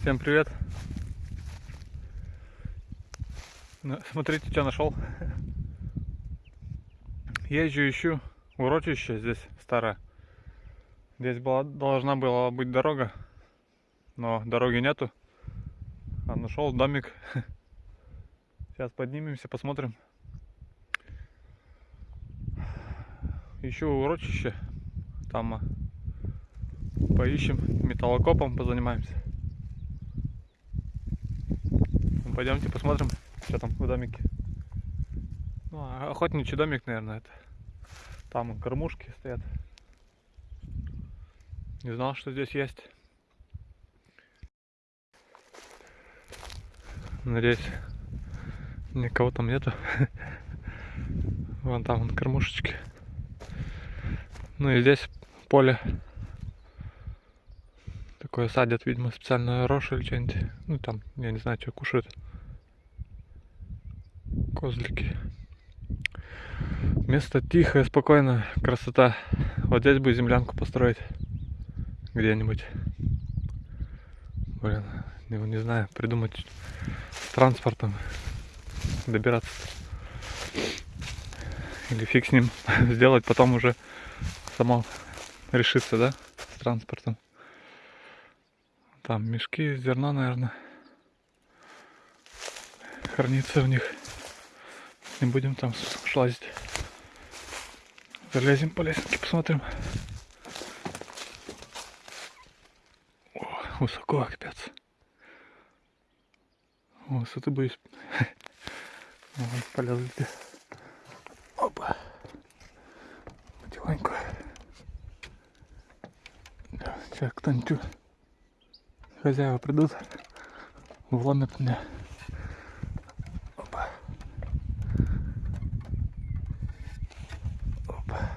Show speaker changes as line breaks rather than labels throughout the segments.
Всем привет. Смотрите, что нашел. Езжу, ищу урочище здесь старое. Здесь была, должна была быть дорога, но дороги нету. А нашел домик. Сейчас поднимемся, посмотрим. Ищу урочище. Там а, поищем, металлокопом позанимаемся. Ну, Пойдемте посмотрим, что там в домике. Ну, а охотничий домик, наверное, это. Там кормушки стоят. Не знал, что здесь есть. Надеюсь, никого там нету. Вон там вон кормушечки. Ну и здесь поле. Такое садят, видимо, специально рожь или что-нибудь. Ну там, я не знаю, что кушают. Козлики. Место тихое, спокойно, красота. Вот здесь бы землянку построить. Где-нибудь. Блин, не, не знаю, придумать транспортом добираться. Или фиг с ним сделать, потом уже само решиться, да, с транспортом. Там мешки зерна, наверное, хранится в них. Не будем там шлазить. Залезем по лесенке, посмотрим. О, высоко, капец. Высоты боюсь. Вот, полезли. Опа. Потихоньку. Сейчас кто-нибудь хозяева придут, вломят меня. Опа. Опа.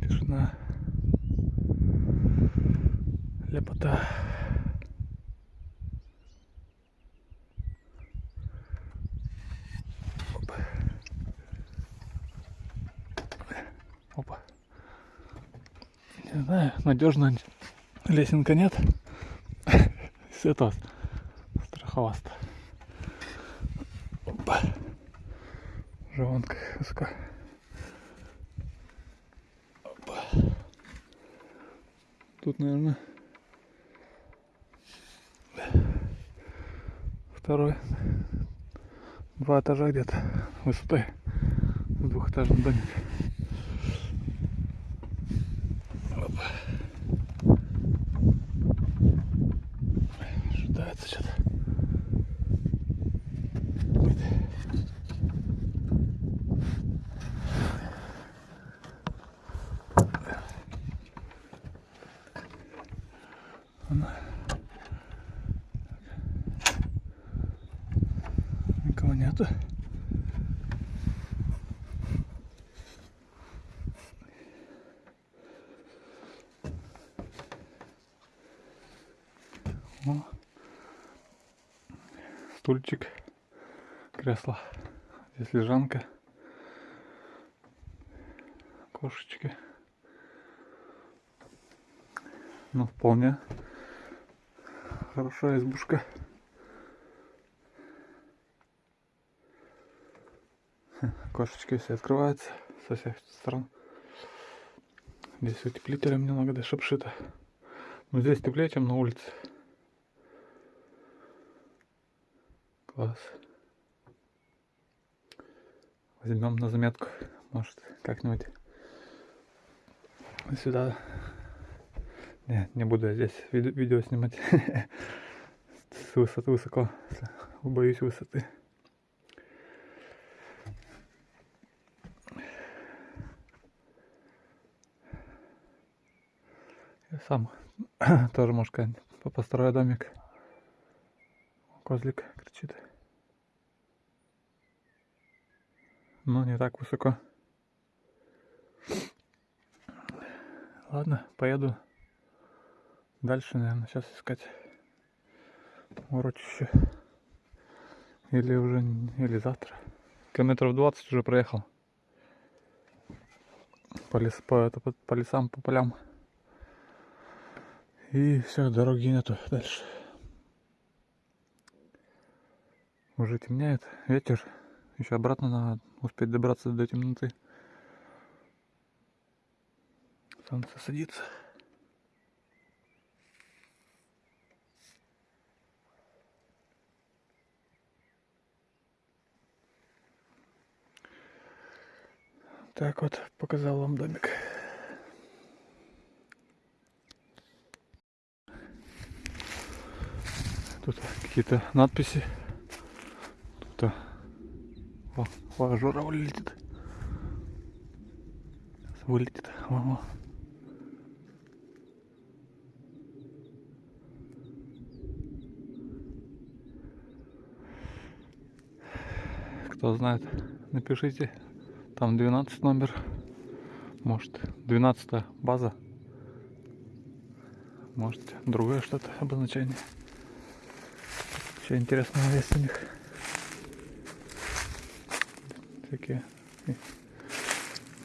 Тишина. Лепота. Опа. Опа. Не знаю, надежно лесенка нет. С этого страховаста. Опа. Высоко. Опа. Тут, наверное, второй два этажа где-то высотой в двухэтажном Ожидается что-то. Никого нету. О. Стульчик, кресло. Здесь лежанка. Кошечки. Ну, вполне хорошая избушка. Кошечки все открываются со всех сторон. Здесь утеплителем немного даже обшито. Но здесь теплее, чем на улице. Класс. Возьмем на заметку. Может, как-нибудь сюда. Не, не буду я здесь виде- видео снимать. С высоты высоко. Боюсь высоты. Я сам тоже, может, построю домик. Козлик Но не так высоко. Ладно, поеду дальше, наверное, сейчас искать урочище. Или уже, или завтра. Километров 20 уже проехал. По, лес, по, это, по, по лесам, по полям. И все, дороги нету дальше. Уже темняет, ветер. Еще обратно надо успеть добраться до темноты. Солнце садится. Так вот, показал вам домик. Тут какие-то надписи. О, журавль летит. Сейчас вылетит. Мама. Кто знает, напишите. Там 12 номер. Может, 12 база. Может, другое что-то обозначение. Что интересного есть у них. Такие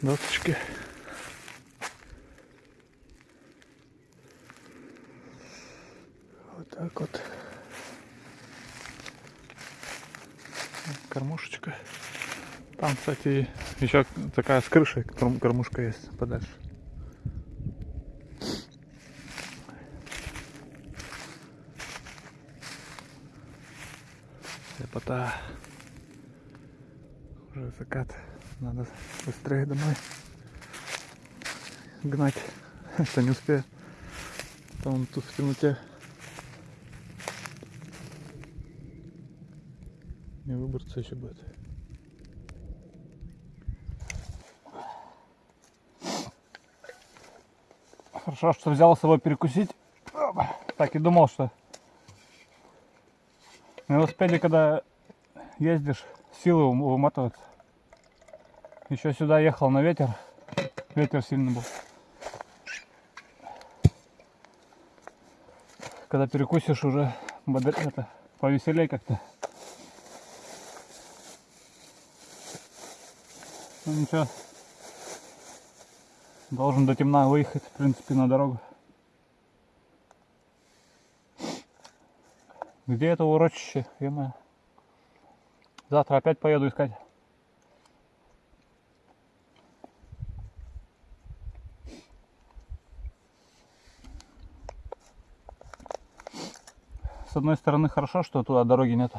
досочки. Вот так вот. Кормушечка. Там, кстати, еще такая с крышей кормушка есть подальше. Лепота. Уже закат. Надо быстрее домой гнать. Это не успею. Там тут в темноте. Не выбраться еще будет. Хорошо, что взял с собой перекусить. Так и думал, что на велосипеде, когда ездишь, силы выматывают. Еще сюда ехал на ветер. Ветер сильный был. Когда перекусишь, уже бодр... это, повеселей как-то. Ну ничего, Должен до темна выехать, в принципе, на дорогу. Где это урочище? ё Завтра опять поеду искать. С одной стороны хорошо, что туда дороги нет.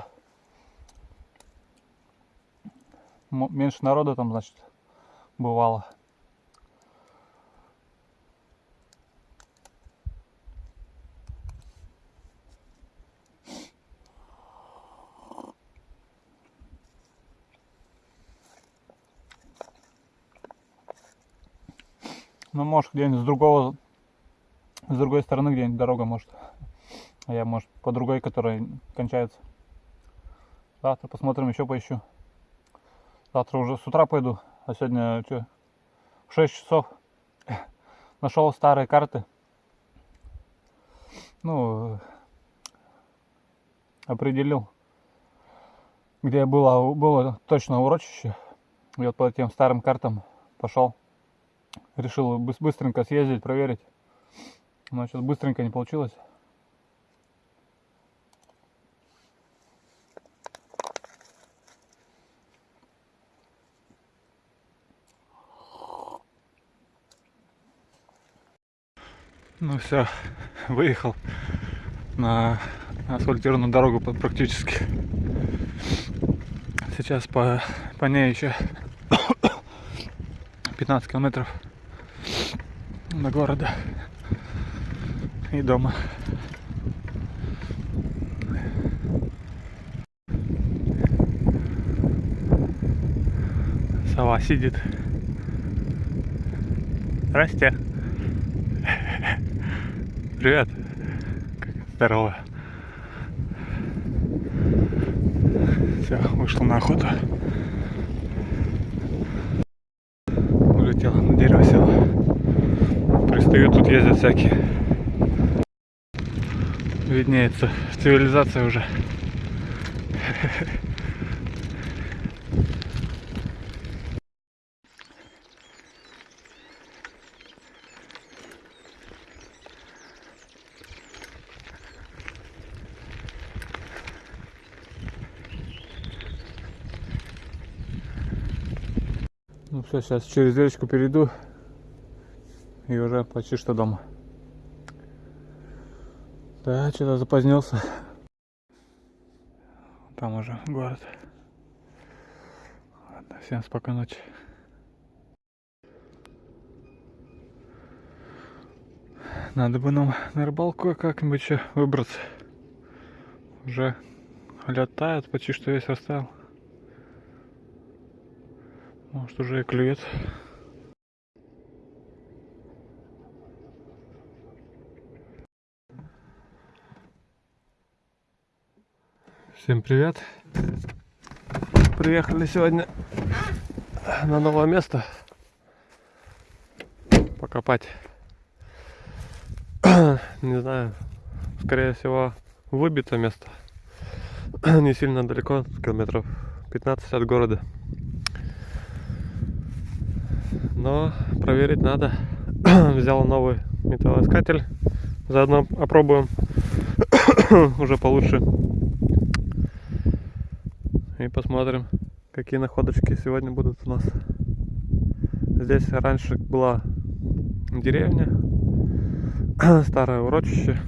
Меньше народа там, значит, бывало. Ну, может, где-нибудь с другого, с другой стороны где-нибудь дорога, может. А я, может, по другой, которая кончается. Завтра посмотрим, еще поищу. Завтра уже с утра пойду. А сегодня что? В 6 часов нашел старые карты. Ну, определил, где было, было точно урочище. И вот по этим старым картам пошел решил быстренько съездить, проверить. Но сейчас быстренько не получилось. Ну все, выехал на асфальтированную дорогу практически. Сейчас по, по ней еще 15 километров до города и дома. Сова сидит. Здрасте. Привет. Здорово. Все, вышел на охоту. Улетел на дерево сел пристают, тут ездят всякие. Виднеется цивилизация уже. все, сейчас через речку перейду и уже почти что дома. Да, что-то запозднился. Там уже город. Ладно, всем спокойной ночи. Надо бы нам на рыбалку как-нибудь выбраться. Уже лед почти что весь растаял. Может уже и клюет. Всем привет! Приехали сегодня на новое место покопать. Не знаю, скорее всего выбито место. Не сильно далеко, километров 15 от города. Но проверить надо. Взял новый металлоискатель. Заодно опробуем уже получше. И посмотрим, какие находочки сегодня будут у нас. Здесь раньше была деревня, старое урочище.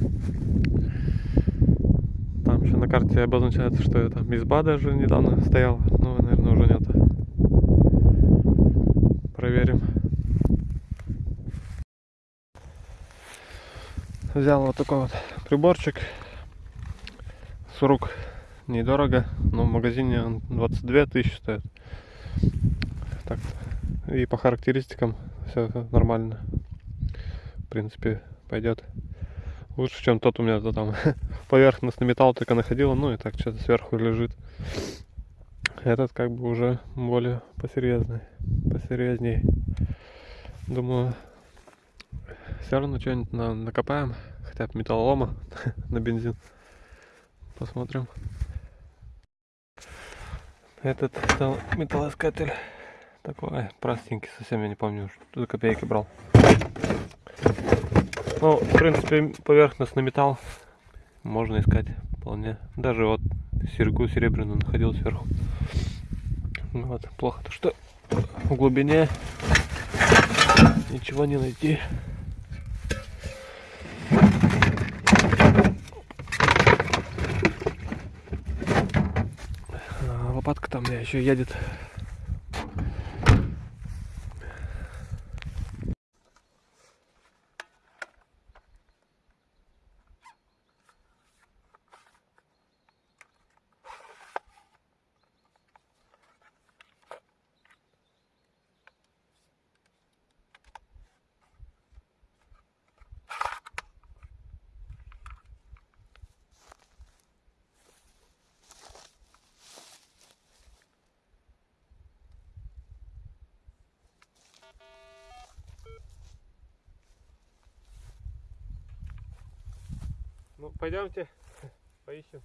Там еще на карте обозначается, что это изба даже недавно стояла. Но, наверное, уже нет. Проверим. Взял вот такой вот приборчик с рук недорого, но в магазине он 22 тысячи стоит. Так, и по характеристикам все нормально. В принципе, пойдет. Лучше, чем тот у меня то там поверхностный металл только находил, ну и так что-то сверху лежит. Этот как бы уже более посерьезный, посерьезней. Думаю, все равно что-нибудь на, накопаем, хотя бы металлолома на бензин. Посмотрим. Этот металлоискатель такой простенький, совсем я не помню, что за копейки брал. Ну, в принципе, поверхностный металл можно искать вполне. Даже вот серьгу серебряную находил сверху. Вот, плохо то, что в глубине ничего не найти. Лопатка там меня еще едет. Ну, пойдемте, поищем.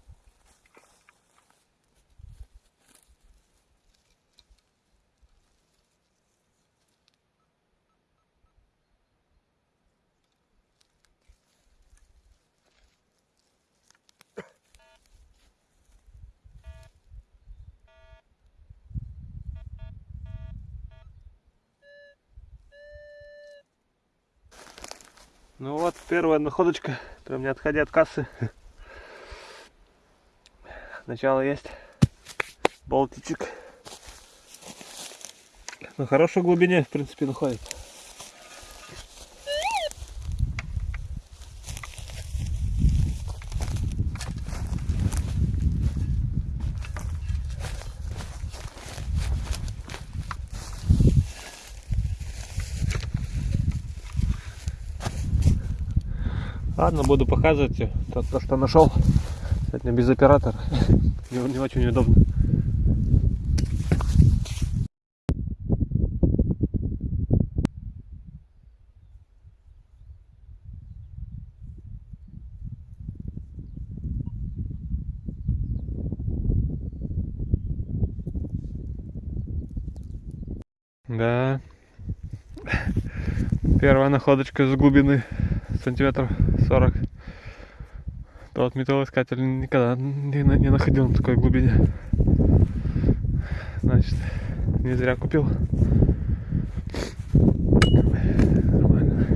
Ну вот, первая находочка, прям не отходя от кассы. Начало есть. Болтичек. На хорошей глубине, в принципе, находится. Ладно, буду показывать то, то что нашел. Сегодня без оператора. Не, не очень удобно. Да. Первая находочка с глубины сантиметров 40 то вот металлоискатель никогда не, не находил на такой глубине. Значит не зря купил. Нормально.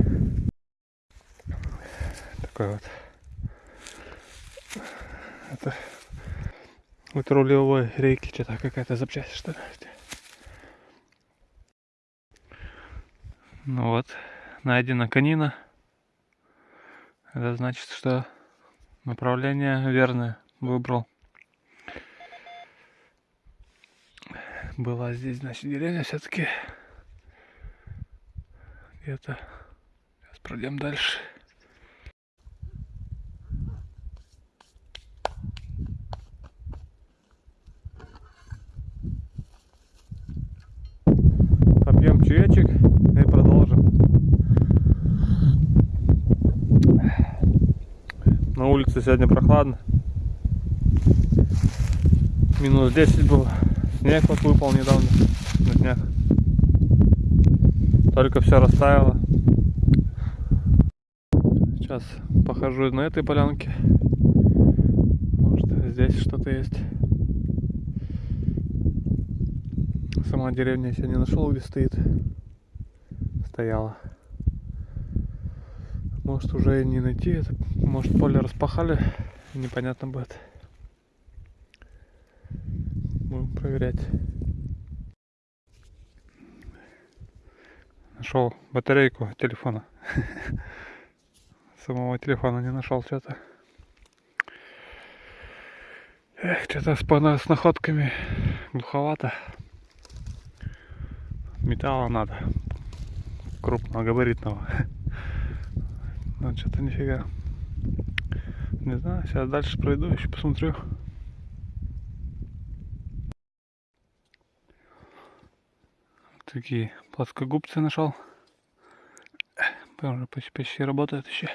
Такой вот. Это вот рулевой рейки что-то какая-то запчасть что ли ну вот. Найдена конина. Это значит, что направление верное выбрал. Была здесь, значит, деревня все-таки. Где-то. Сейчас пройдем дальше. Улице сегодня прохладно. Минус 10 было. Снег вот выпал недавно на днях. Только все растаяло. Сейчас похожу на этой полянке. Может здесь что-то есть. Сама деревня я сегодня нашел, где стоит. Стояла. Может уже и не найти. Может поле распахали. Непонятно будет. Будем проверять. Нашел батарейку телефона. Самого телефона не нашел что-то. Эх, что-то с, с находками глуховато. Металла надо. Крупного, габаритного. Но что-то нифига. Не знаю, сейчас дальше пройду, еще посмотрю. такие плоскогубцы нашел. Уже почти, почти работает еще.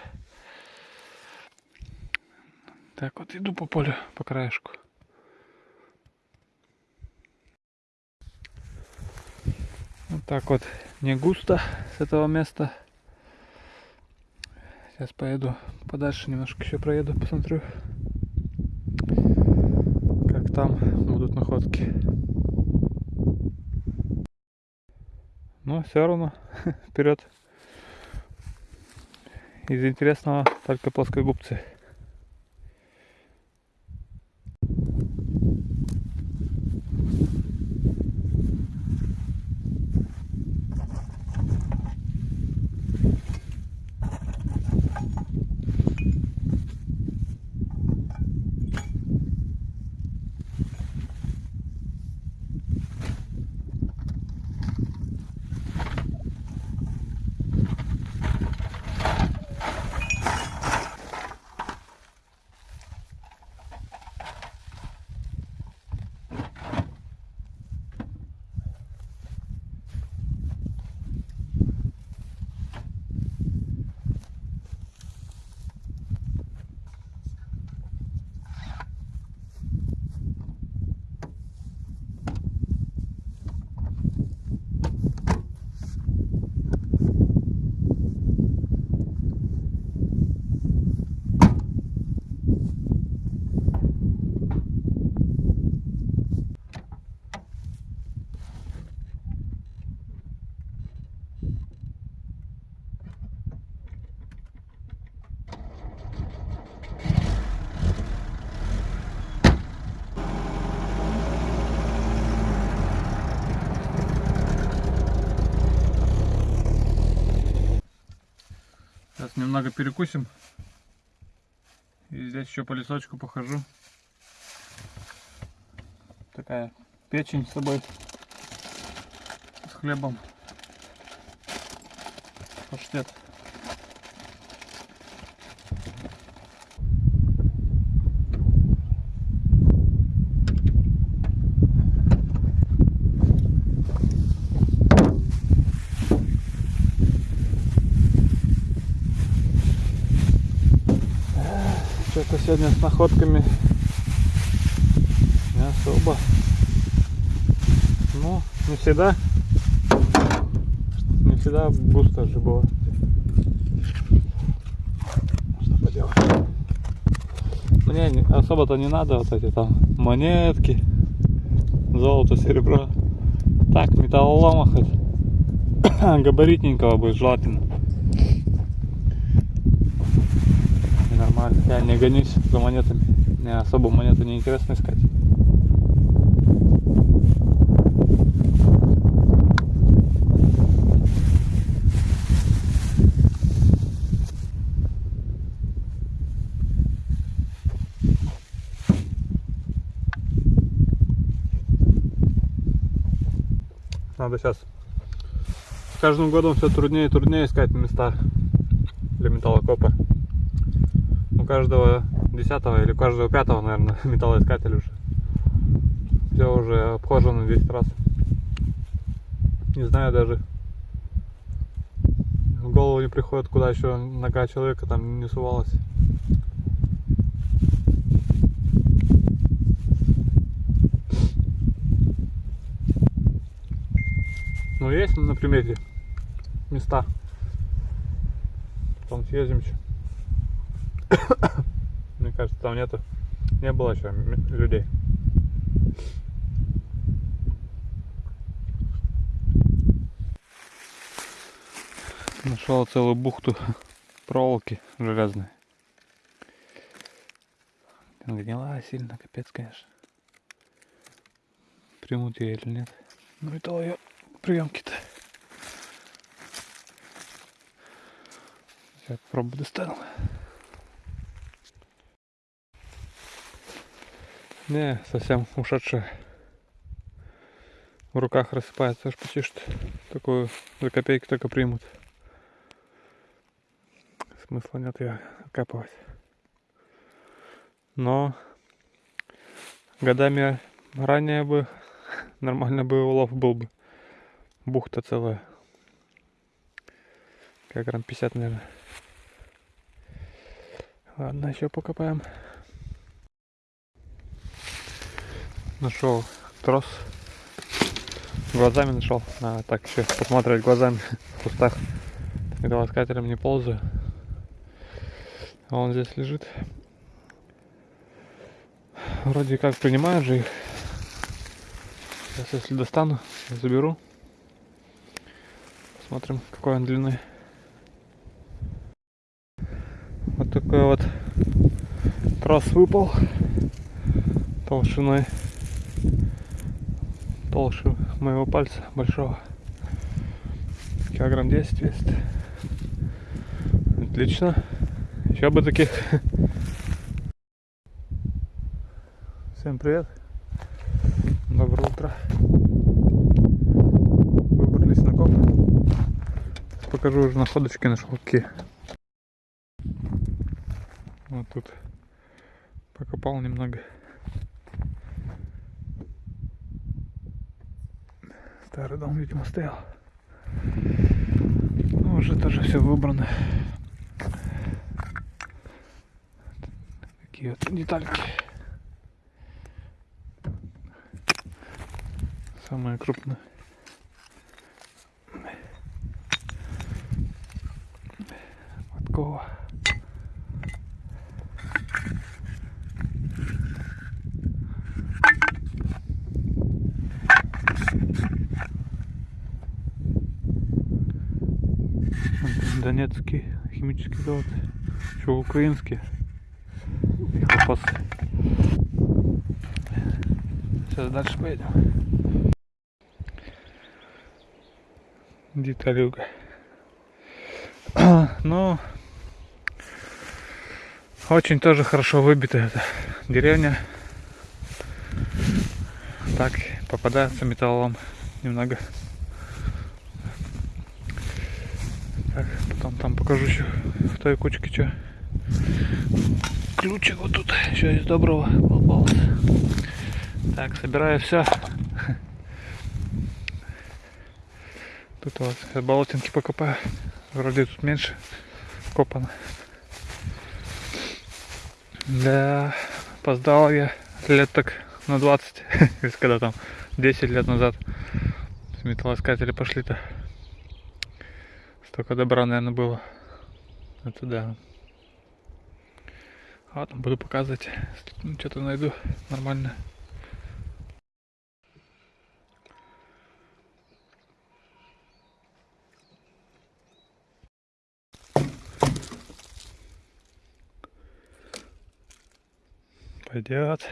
Так вот иду по полю, по краешку. Вот так вот не густо с этого места. Сейчас поеду подальше, немножко еще проеду, посмотрю, как там будут находки. Но все равно вперед. Из интересного только плоскогубцы. Немного перекусим. И здесь еще по лесочку похожу. Такая печень с собой. С хлебом. Паштет. Что-то сегодня с находками не особо. Ну, не всегда. Не всегда густо же было. Что поделать. Мне особо-то не надо вот эти там монетки, золото, серебро. Так, металлолома хоть габаритненького будет желательно. Нормально. Я не гонюсь за монетами. Мне особо монеты не интересно искать. Надо сейчас. С каждым годом все труднее и труднее искать места для металлокопа. Каждого десятого или каждого пятого, наверное, металлоискатель уже. Все уже обхожено 10 раз. Не знаю даже. В голову не приходит, куда еще нога человека там не сувалась. Ну есть на примете места. Потом съездим еще. Мне кажется, там нету, не было еще людей. Нашел целую бухту проволоки железной. Гнила сильно, капец, конечно. Примут ее или нет. Ну и то ее приемки-то. Сейчас попробую достану. Не, совсем ушедшая. В руках рассыпается аж почти что. Такую за копейки только примут. Смысла нет ее окапывать. Но годами ранее бы нормально бы улов был бы. Бухта целая. Как грамм 50, наверное. Ладно, еще покопаем. Нашел трос. Глазами нашел. А, так еще посмотреть глазами в кустах. Металлоискателем не ползаю. А он здесь лежит. Вроде как принимают же их. Сейчас если достану, заберу. Посмотрим, какой он длины. Вот такой вот трос выпал толщиной толще моего пальца большого. Килограмм 10 весит. Отлично. Еще бы таких. Всем привет. Доброе утро. Выбрались на коп. Покажу уже находочки нашел какие. Вот тут покопал немного. Старый дом, видимо, стоял. Ну, уже тоже все выбрано. Такие вот детальки. Самые крупные. Подкова. Донецкий химический завод. Еще украинский. Колхоз. Сейчас дальше поедем. Деталюга. Ну, очень тоже хорошо выбита эта деревня. Так, попадается металлом немного. Так, потом там покажу еще в той кучке что. Ключик вот тут еще из доброго попался. Так, собираю все. Тут вот болотинки покопаю. Вроде тут меньше копано. Да, опоздал я лет так на 20, если когда там 10 лет назад металлоискатели пошли-то. Столько добра, наверное, было. Это да. Ладно, буду показывать. Ну, что-то найду нормально. Пойдет.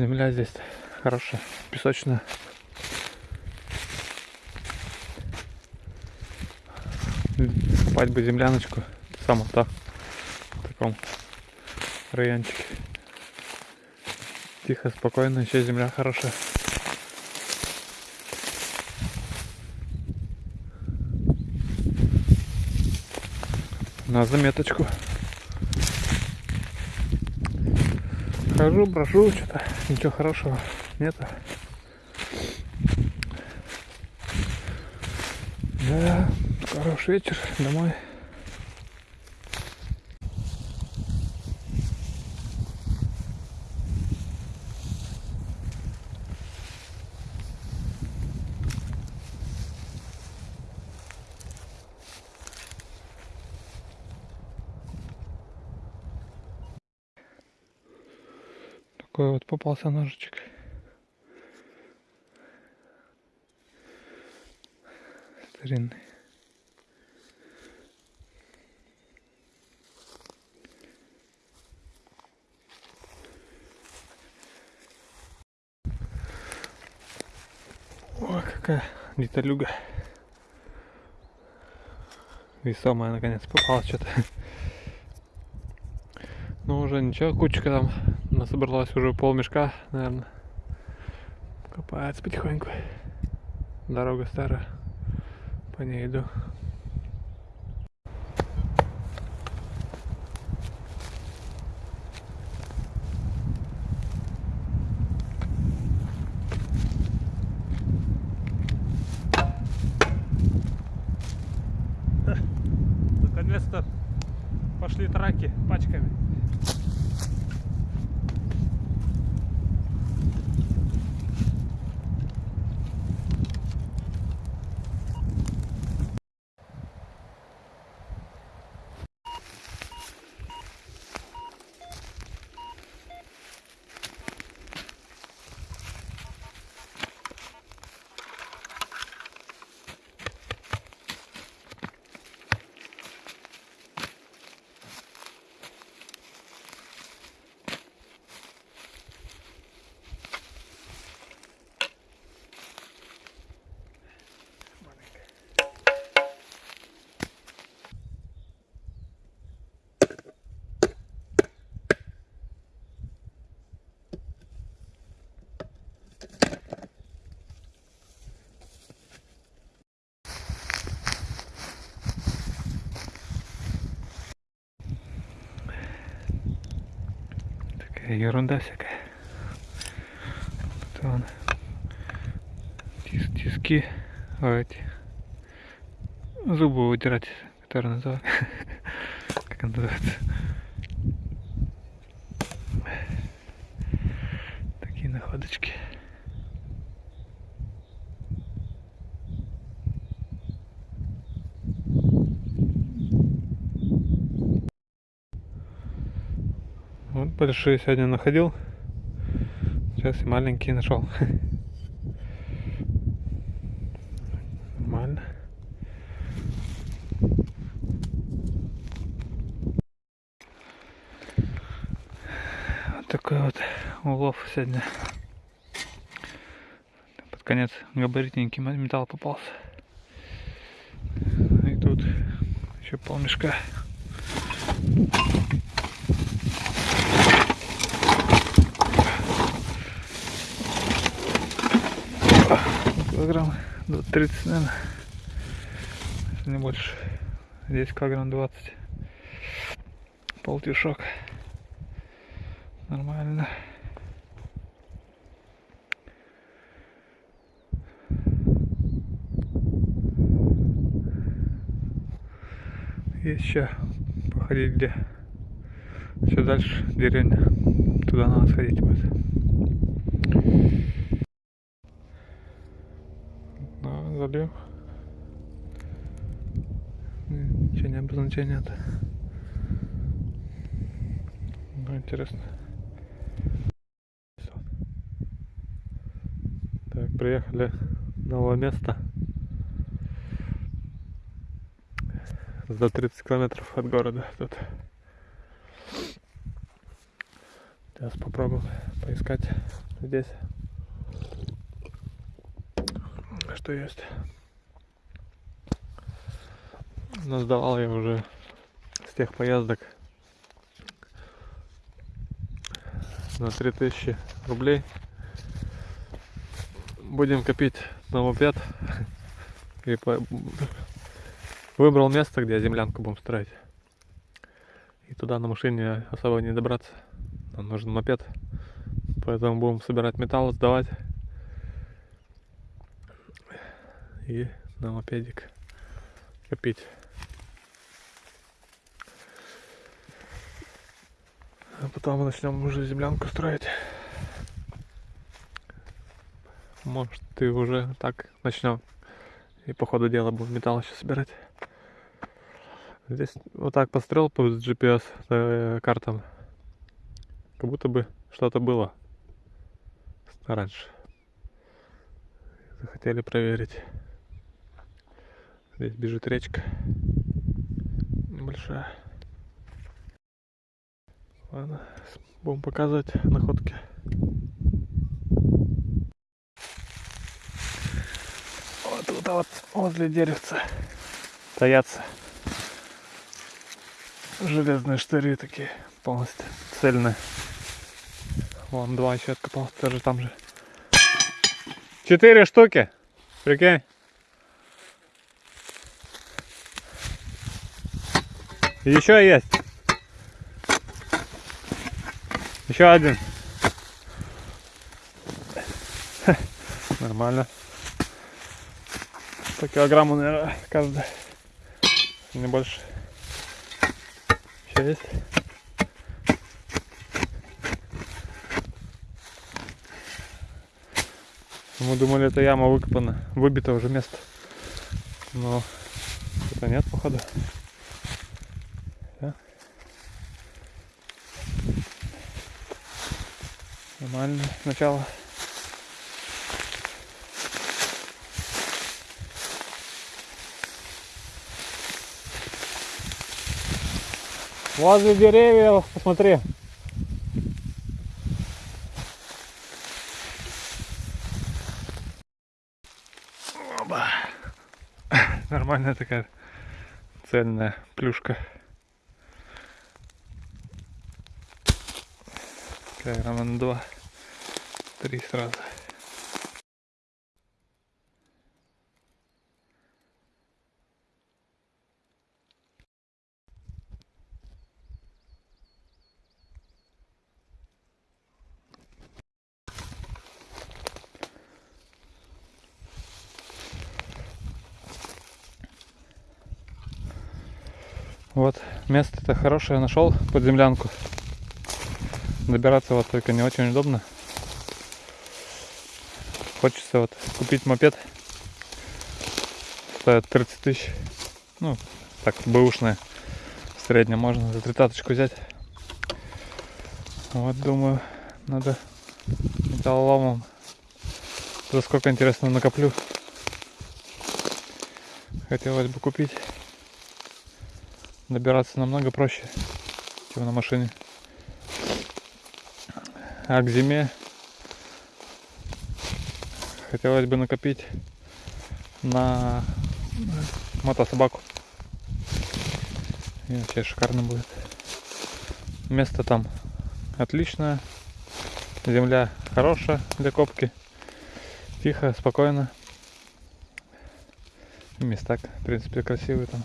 Земля здесь хорошая, песочная. Копать бы земляночку, само то в таком райончике. Тихо, спокойно, еще земля хорошая. На заметочку. Хожу, прошу, что-то ничего хорошего нету. Да, хороший вечер, домой. Такой вот попался ножичек. Старинный. Ой, какая деталюга. Весомая наконец попалась что-то. Ну уже ничего, кучка там насобралась уже пол мешка, наверное. Копается потихоньку. Дорога старая. По ней иду. Ерунда всякая. Тут вон тис, тиски, а эти зубы вытирать, которые называют. Как называется? Такие находочки. Вот большие сегодня находил. Сейчас и маленькие нашел. Нормально. Вот такой вот улов сегодня. Под конец габаритненький металл попался. И тут еще полмешка. Килограмм. 30 наверное если не больше. Здесь килограмм 20 полтишок. Нормально. Есть еще походить где. Все дальше деревня. Туда надо сходить будет Ничего не обозначения это. Ну, интересно. Так, приехали новое место. За 30 километров от города тут. Сейчас попробуем поискать здесь, что есть. Сдавал я уже с тех поездок на 3000 рублей. Будем копить на мопед. И по... выбрал место, где землянку будем строить. И туда на машине особо не добраться. Нам нужен мопед. Поэтому будем собирать металл, сдавать. И на мопедик копить. А потом мы начнем уже землянку строить. Может, ты уже так начнем. И по ходу дела будем металл еще собирать. Здесь вот так пострел по GPS э, картам. Как будто бы что-то было раньше. Захотели проверить. Здесь бежит речка. Небольшая. Ладно, будем показывать находки. Вот тут вот возле деревца стоятся железные штыри такие полностью цельные. Вон два еще откопался, тоже там же. Четыре штуки. Прикинь. Еще есть. Еще один. Нормально. По килограмму, наверное, каждый. Не больше. Еще есть. Мы думали, это яма выкопана, выбито уже место. Но это нет, походу. Нормально начало. Возле деревьев, посмотри. Оба. Нормальная такая цельная плюшка. На два. Три сразу. Вот, место-то хорошее нашел под землянку. Добираться вот только не очень удобно. Хочется вот купить мопед. Стоит 30 тысяч. Ну, так, бэушная. В среднем можно за тридцаточку взять. Вот, думаю, надо металлоломом. За сколько, интересно, накоплю. Хотелось бы купить добираться намного проще, чем на машине. А к зиме хотелось бы накопить на мотособаку. И вообще шикарно будет. Место там отличное. Земля хорошая для копки. Тихо, спокойно. Места, в принципе, красивые там.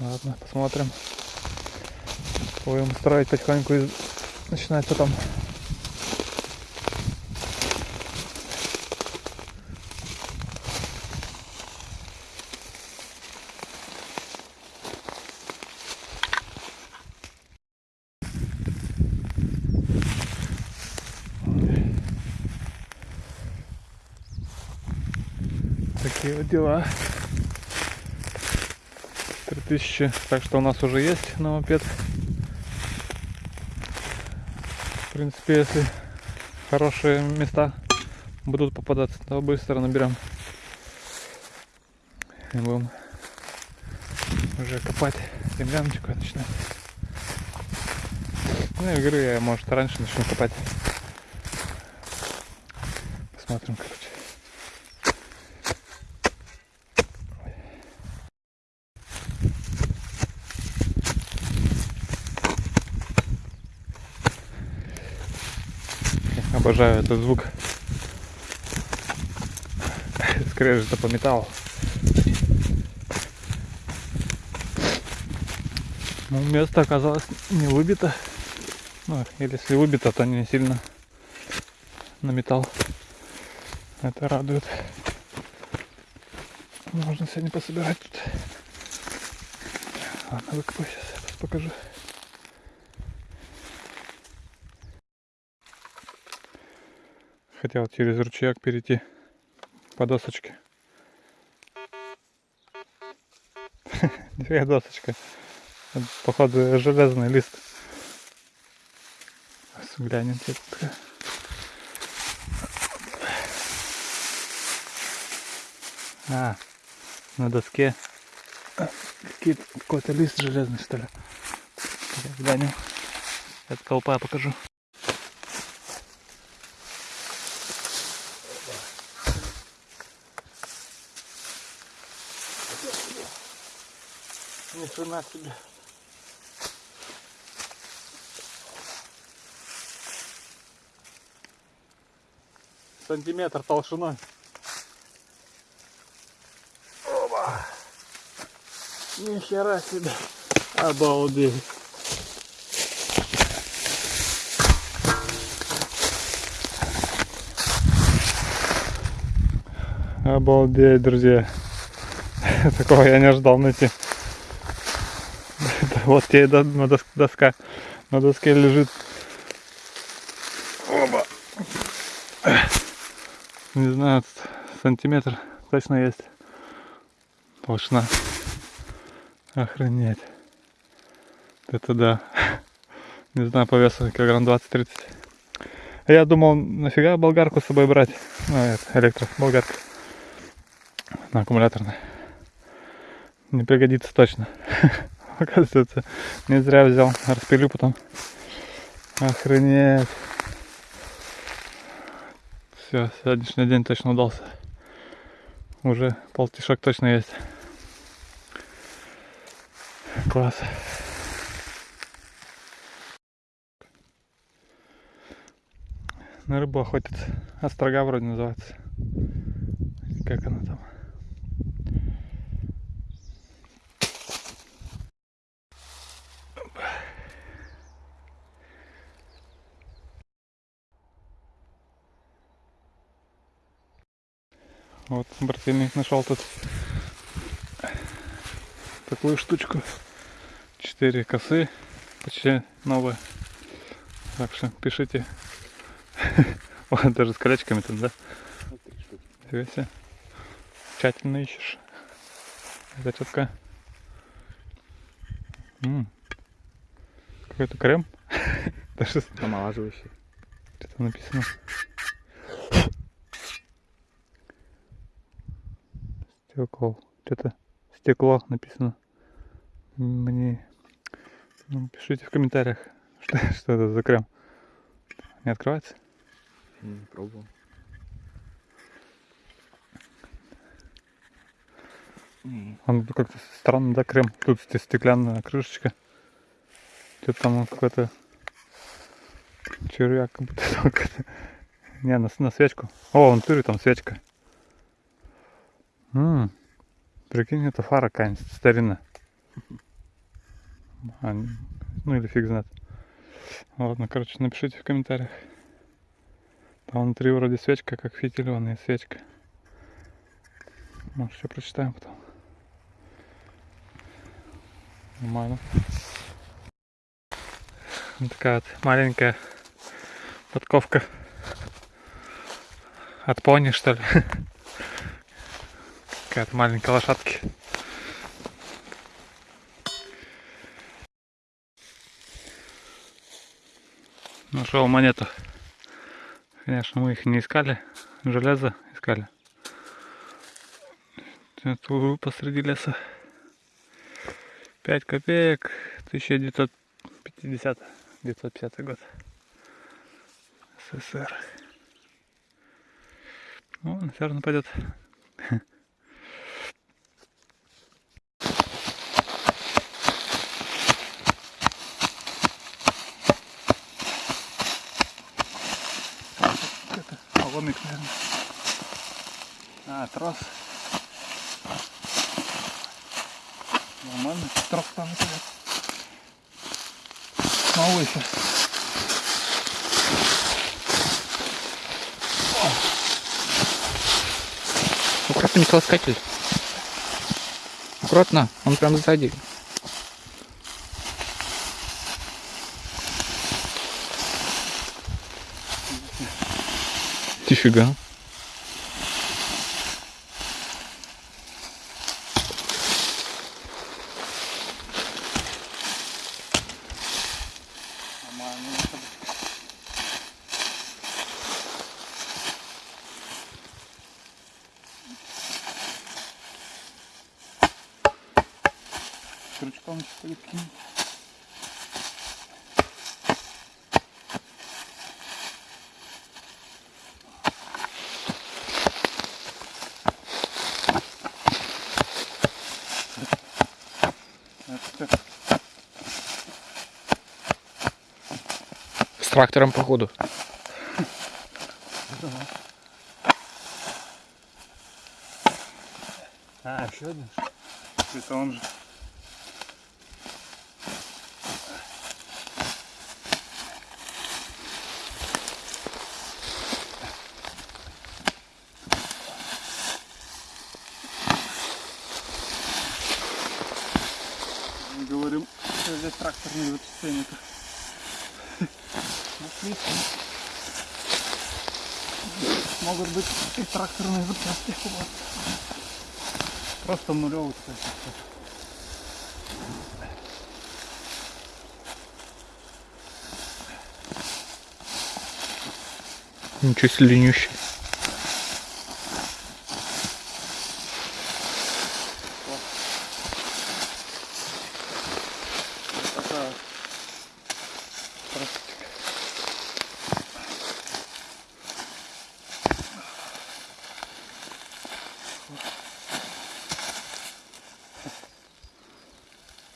Ладно, посмотрим. Будем строить потихоньку и начинать потом. Такие вот дела. 3000. Так что у нас уже есть на мопед. В принципе, если хорошие места будут попадаться, то быстро наберем. И будем уже копать земляночку начинать. Ну, игры я, может, раньше начну копать. Посмотрим, короче. Обожаю этот звук. Скрежета по металлу. Ну, место оказалось не выбито. Ну, или если выбито, то не сильно на металл. Это радует. Можно сегодня пособирать тут. Ладно, выкопаю сейчас, покажу. Хотел через ручеек перейти по досочке. Две досочка. Походу железный лист. Глянем тут. А, на доске какой-то лист железный что ли. Глянем. Это колпа покажу. Ни хрена себе. Сантиметр толщиной. Оба. Нихера себе. Обалдеть. Обалдеть, друзья. Такого я не ожидал найти. Вот тебе на доска. На доске лежит. Оба. Не знаю, сантиметр точно есть. Толщина. Охренеть. Это да. Не знаю, по весу килограмм 20-30. Я думал, нафига болгарку с собой брать. Ну, это электроболгарка. На аккумуляторной. Не пригодится точно. Оказывается, не зря взял. Распилю потом. Охренеть. Все, сегодняшний день точно удался. Уже полтишок точно есть. Класс. На рыбу охотится. Острога вроде называется. Как она там? Вот брательник нашел тут такую штучку. Четыре косы, почти новые. Так что пишите. Вот даже с колечками тут, да? Нифига Тщательно ищешь. Это четко. Какой-то крем. Даже
омолаживающий.
Что-то написано. Стекло. Что-то стекло написано. Мне ну, пишите в комментариях, что, что это за крем. Не открывается?
Не пробовал.
Он как-то странно, да, крем. Тут стеклянная крышечка. Что-то там какой-то червяк, как будто Не, на, на свечку. О, он тырит, там свечка. М -м, прикинь, это фара какая-нибудь старина. А, ну или фиг знает. Ладно, короче, напишите в комментариях. Там внутри вроде свечка, как и свечка. Может, все прочитаем потом. Нормально. Вот такая вот маленькая подковка от пони, что ли. Какая-то маленькая лошадки. Нашел монету. Конечно, мы их не искали. Железо искали. Тут посреди леса. 5 копеек. 1950 950 год. СССР. Ну, наверное, пойдет. Поломик, наверное. А, трос. Нормально. Трос там идет. Новый еще.
Аккуратно, металлоискатель. Аккуратно, он прям сзади. Нифига.
Нормально. Крючком еще будет кинуть. Это как
С трактором походу.
А, еще один? Это он же. Мы говорим, что здесь тракторные вычисления-то. Отлично. Могут быть и тракторные запчасти у. Просто нулевый, кстати.
Ничего себе ленющий.
Вот такая красотка.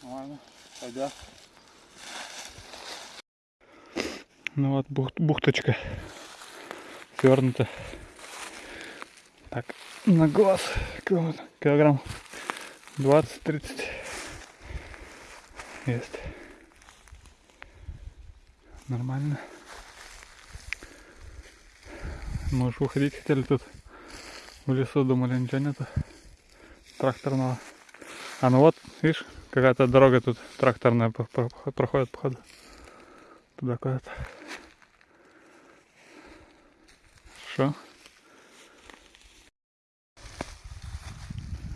Ладно, пойдет. Ну вот бухт, бухточка свернута. Так, на глаз кило- килограмм 20-30 есть. Нормально. Мы уж выходить хотели тут в лесу, думали, ничего нету тракторного. А ну вот, видишь, какая-то дорога тут тракторная проходит, походу. Туда куда-то. Что?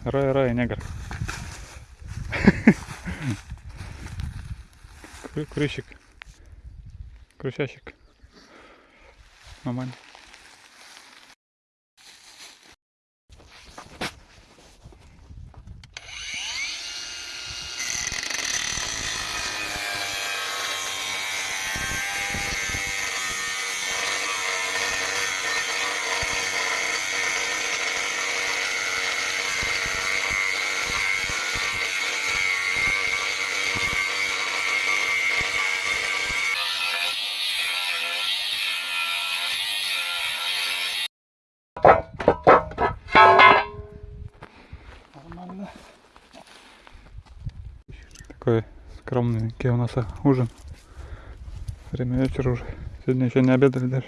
Рай, рай, негр. Крысящик. Нормально. Нормально. Скромный у нас ужин. Время вечера уже. Сегодня еще не обедали даже.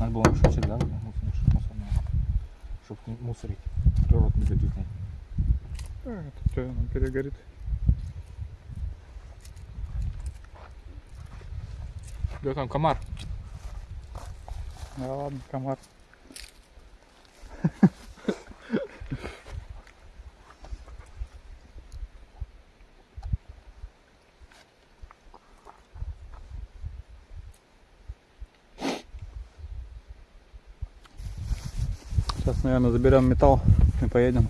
Надо было мешочек, да, мусорный, чтобы не мусорить. Природу не.
А, это что, оно перегорит.
Да там комар.
Да ладно, комар. Наверное, заберем металл и поедем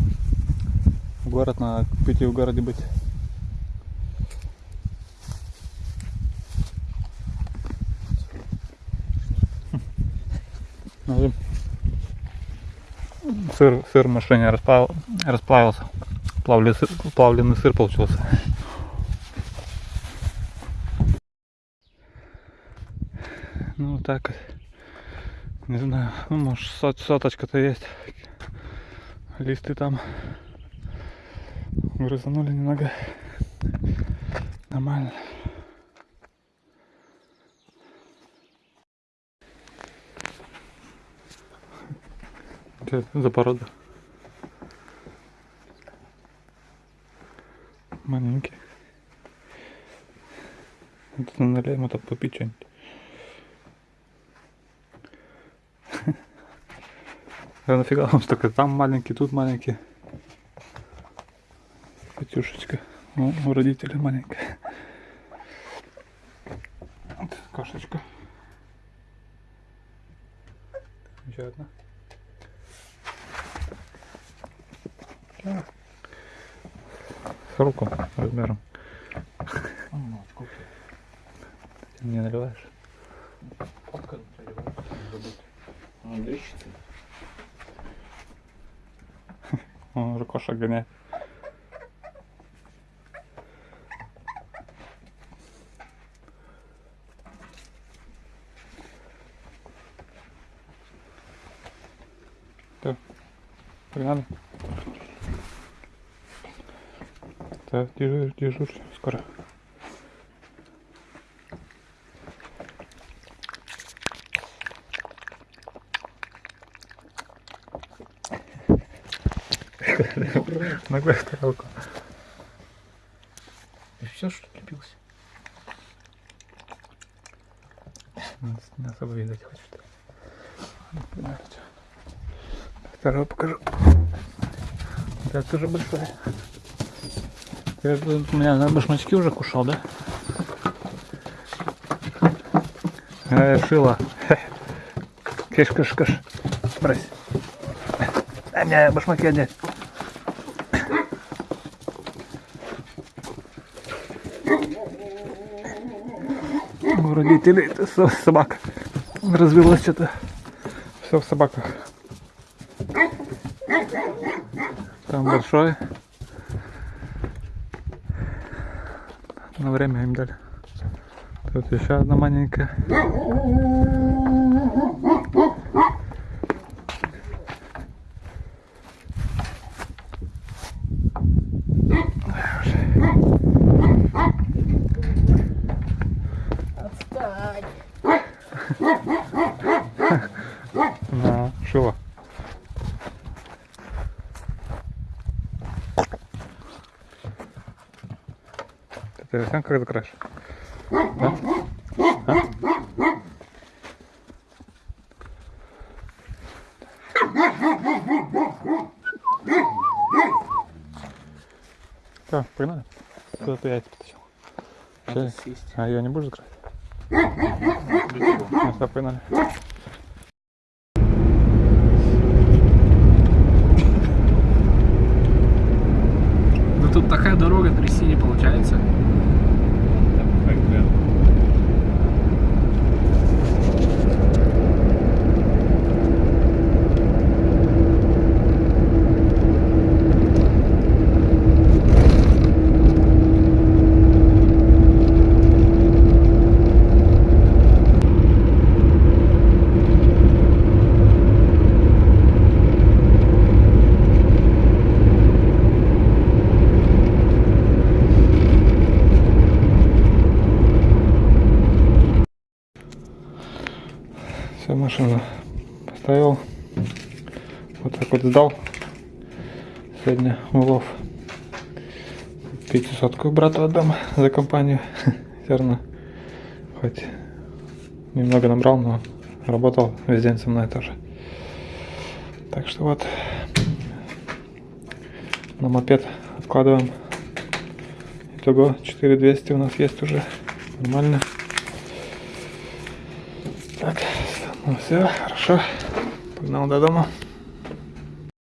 в город. Надо купить и в городе быть. Нажим. Сыр, сыр в машине расплав- расплавился. Плавленый сыр, плавленый сыр получился. Ну вот так вот. Не знаю, ну может сот- соточка-то есть. Листы там грызанули немного. Нормально. Что это за порода? Маленький. Это налей ему так попить что-нибудь. А нафига он только там маленький, тут маленький. Петюшечка. Ну, у родителей маленькая. Вот кошечка. Еще одна. Да. С руку размером.
Ну, сколько?
Ты мне наливаешь?
Фотка наливаю,
Он уже кошек гоняет. Так, погнали. Так, дежурь, дежурь, скоро. Ногой в тарелку.
И все, что лепился.
Не особо видать чё. Второй покажу. Это тоже. Ты тут у меня на башмачки уже кушал, да? Э, шила. Киш, киш, киш. Брось. Дай мне башмаки одеть. У родителей это со- собака. Развелось что-то. Все в собаках. Там большой. На время им дали. Тут еще одна маленькая. На, шила. Сам как закрашь? Да? А? Так, погнали. Куда ты яйца потащил?
Надо
Чё?
съесть.
А ее не будешь закрыть? Ну, все, погнали.
Ну тут такая дорога трясти не получается.
Все, машину поставил. Сдал. Сегодня улов. Пятисотку брату отдам за компанию. Все равно. Хоть немного набрал, но работал весь день со мной тоже. Так что вот на мопед откладываем. Итого 4200 у нас есть уже. Нормально. Так, ну все, хорошо. Погнал до дома.